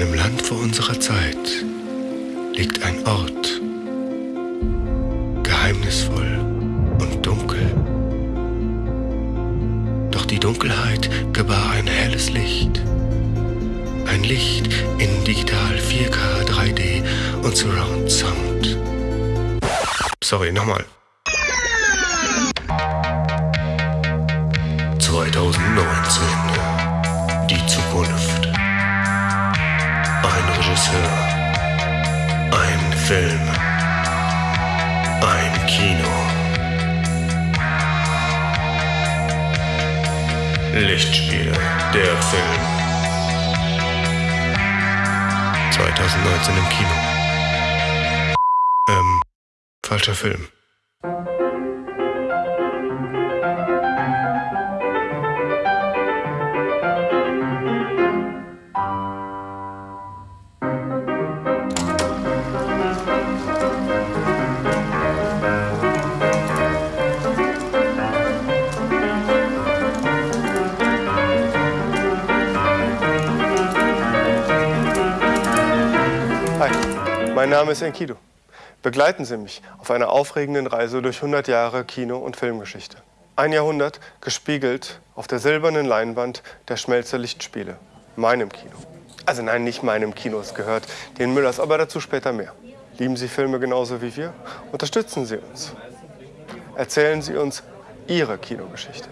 einem Land vor unserer Zeit liegt ein Ort, geheimnisvoll und dunkel. Doch die Dunkelheit gebar ein helles Licht. Ein Licht in digital 4K, 3D und Surround Sound. Sorry, nochmal. 2019. Die Zukunft. Ein Regisseur. Ein Film. Ein Kino. Lichtspiele. Der Film. 2019 im Kino. Ähm, falscher Film. Mein Name ist Enkidu. Begleiten Sie mich auf einer aufregenden Reise durch 100 Jahre Kino- und Filmgeschichte. Ein Jahrhundert gespiegelt auf der silbernen Leinwand der Schmelzer Lichtspiele, meinem Kino. Also nein, nicht meinem Kino, es gehört den Müllers, aber dazu später mehr. Lieben Sie Filme genauso wie wir? Unterstützen Sie uns. Erzählen Sie uns Ihre Kinogeschichte.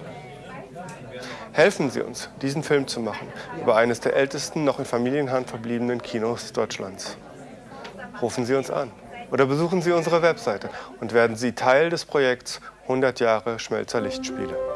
Helfen Sie uns, diesen Film zu machen über eines der ältesten noch in Familienhand verbliebenen Kinos Deutschlands. Rufen Sie uns an oder besuchen Sie unsere Webseite und werden Sie Teil des Projekts 100 Jahre Schmelzer Lichtspiele.